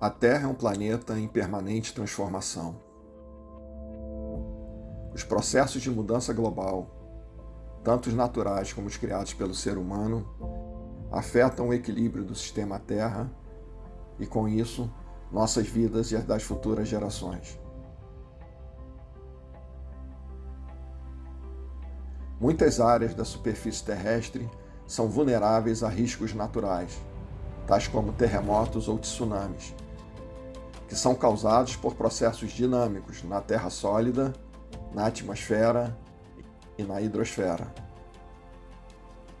A Terra é um planeta em permanente transformação. Os processos de mudança global, tanto os naturais como os criados pelo ser humano, afetam o equilíbrio do sistema Terra e, com isso, nossas vidas e as das futuras gerações. Muitas áreas da superfície terrestre são vulneráveis a riscos naturais, tais como terremotos ou tsunamis, que são causados por processos dinâmicos na Terra sólida, na atmosfera e na hidrosfera.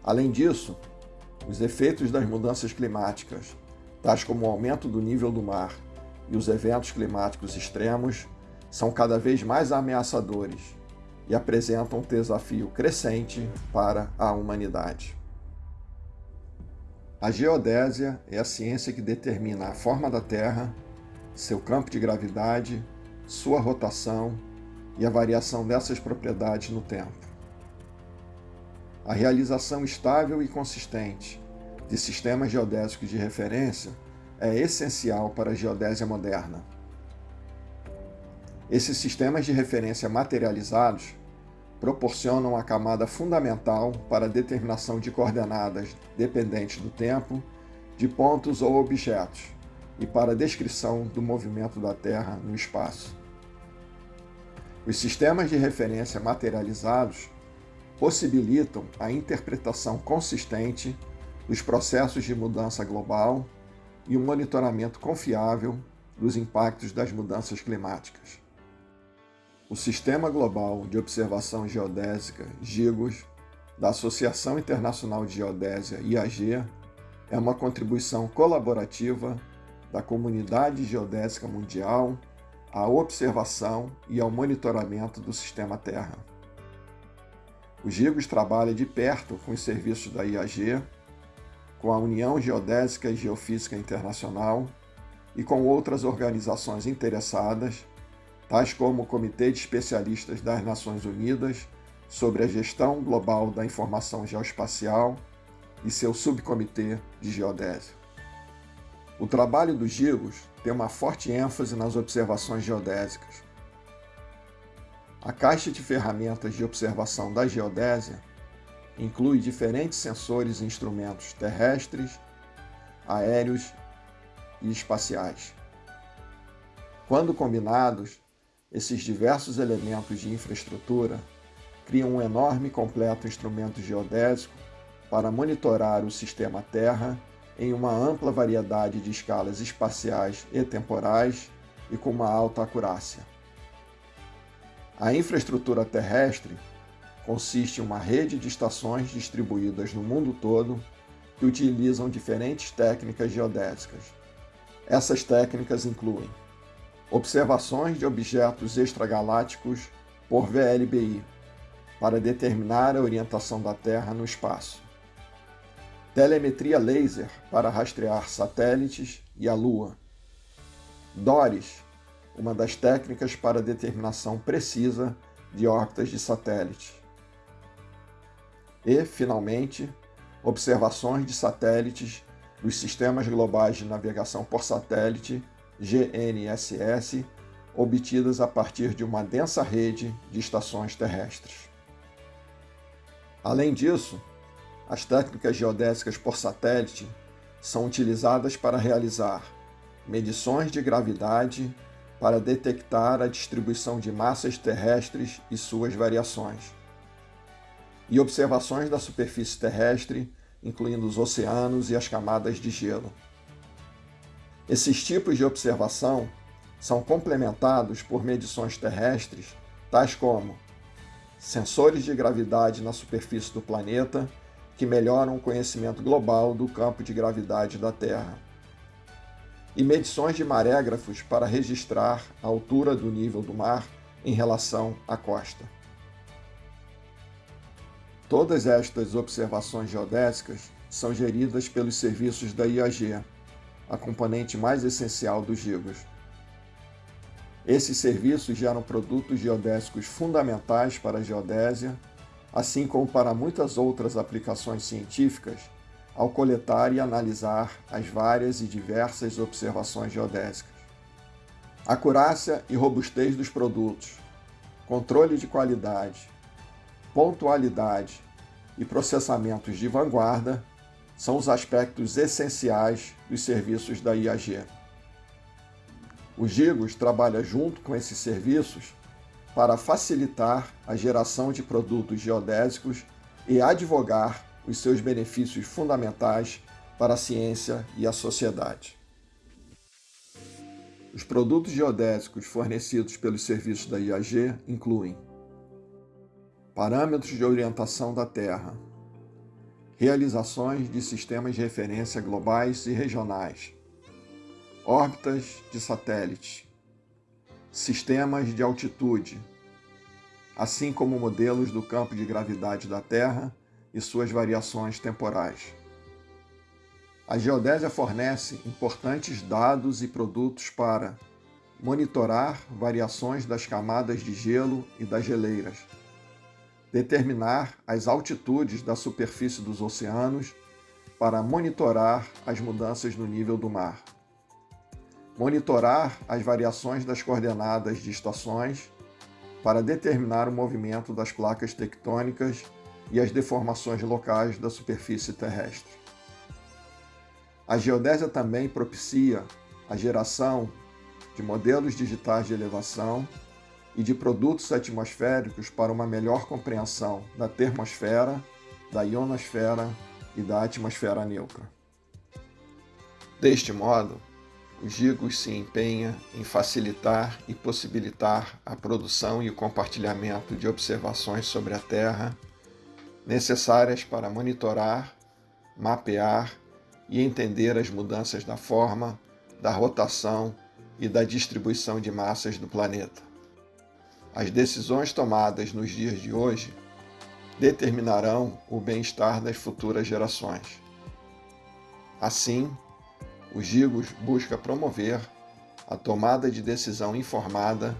Além disso, os efeitos das mudanças climáticas, tais como o aumento do nível do mar e os eventos climáticos extremos, são cada vez mais ameaçadores e apresentam um desafio crescente para a humanidade. A geodésia é a ciência que determina a forma da Terra seu campo de gravidade, sua rotação e a variação dessas propriedades no tempo. A realização estável e consistente de sistemas geodésicos de referência é essencial para a geodésia moderna. Esses sistemas de referência materializados proporcionam a camada fundamental para a determinação de coordenadas dependentes do tempo de pontos ou objetos, e para a descrição do movimento da Terra no espaço. Os sistemas de referência materializados possibilitam a interpretação consistente dos processos de mudança global e o monitoramento confiável dos impactos das mudanças climáticas. O Sistema Global de Observação Geodésica, GIGOS, da Associação Internacional de Geodésia, IAG, é uma contribuição colaborativa da comunidade geodésica mundial à observação e ao monitoramento do sistema Terra. O GIGOS trabalha de perto com os serviços da IAG, com a União Geodésica e Geofísica Internacional e com outras organizações interessadas, tais como o Comitê de Especialistas das Nações Unidas sobre a Gestão Global da Informação Geoespacial e seu Subcomitê de Geodésia. O trabalho dos Gigos tem uma forte ênfase nas observações geodésicas. A caixa de ferramentas de observação da geodésia inclui diferentes sensores e instrumentos terrestres, aéreos e espaciais. Quando combinados, esses diversos elementos de infraestrutura criam um enorme e completo instrumento geodésico para monitorar o sistema Terra em uma ampla variedade de escalas espaciais e temporais e com uma alta acurácia. A infraestrutura terrestre consiste em uma rede de estações distribuídas no mundo todo que utilizam diferentes técnicas geodésicas. Essas técnicas incluem observações de objetos extragalácticos por VLBI, para determinar a orientação da Terra no espaço telemetria laser para rastrear satélites e a Lua. DORIS, uma das técnicas para determinação precisa de órbitas de satélites. E, finalmente, observações de satélites dos Sistemas Globais de Navegação por Satélite, GNSS, obtidas a partir de uma densa rede de estações terrestres. Além disso, as técnicas geodésicas por satélite são utilizadas para realizar medições de gravidade para detectar a distribuição de massas terrestres e suas variações, e observações da superfície terrestre, incluindo os oceanos e as camadas de gelo. Esses tipos de observação são complementados por medições terrestres, tais como sensores de gravidade na superfície do planeta que melhoram o conhecimento global do campo de gravidade da Terra. E medições de marégrafos para registrar a altura do nível do mar em relação à costa. Todas estas observações geodésicas são geridas pelos serviços da IAG, a componente mais essencial dos GIGOS. Esses serviços geram produtos geodésicos fundamentais para a geodésia assim como para muitas outras aplicações científicas, ao coletar e analisar as várias e diversas observações geodésicas. Acurácia e robustez dos produtos, controle de qualidade, pontualidade e processamentos de vanguarda são os aspectos essenciais dos serviços da IAG. O Gigos trabalha junto com esses serviços para facilitar a geração de produtos geodésicos e advogar os seus benefícios fundamentais para a ciência e a sociedade. Os produtos geodésicos fornecidos pelos serviços da IAG incluem parâmetros de orientação da Terra, realizações de sistemas de referência globais e regionais, órbitas de satélites, sistemas de altitude, assim como modelos do campo de gravidade da Terra e suas variações temporais. A geodésia fornece importantes dados e produtos para monitorar variações das camadas de gelo e das geleiras, determinar as altitudes da superfície dos oceanos para monitorar as mudanças no nível do mar, monitorar as variações das coordenadas de estações para determinar o movimento das placas tectônicas e as deformações locais da superfície terrestre. A geodésia também propicia a geração de modelos digitais de elevação e de produtos atmosféricos para uma melhor compreensão da termosfera, da ionosfera e da atmosfera neutra. Deste modo, o GIGOS se empenha em facilitar e possibilitar a produção e o compartilhamento de observações sobre a Terra necessárias para monitorar, mapear e entender as mudanças da forma, da rotação e da distribuição de massas do planeta. As decisões tomadas nos dias de hoje determinarão o bem-estar das futuras gerações. Assim, o GIGOS busca promover a tomada de decisão informada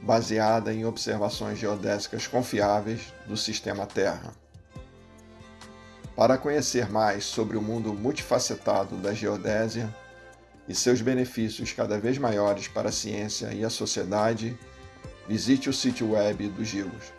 baseada em observações geodésicas confiáveis do sistema Terra. Para conhecer mais sobre o mundo multifacetado da geodésia e seus benefícios cada vez maiores para a ciência e a sociedade, visite o sítio web do GIGOS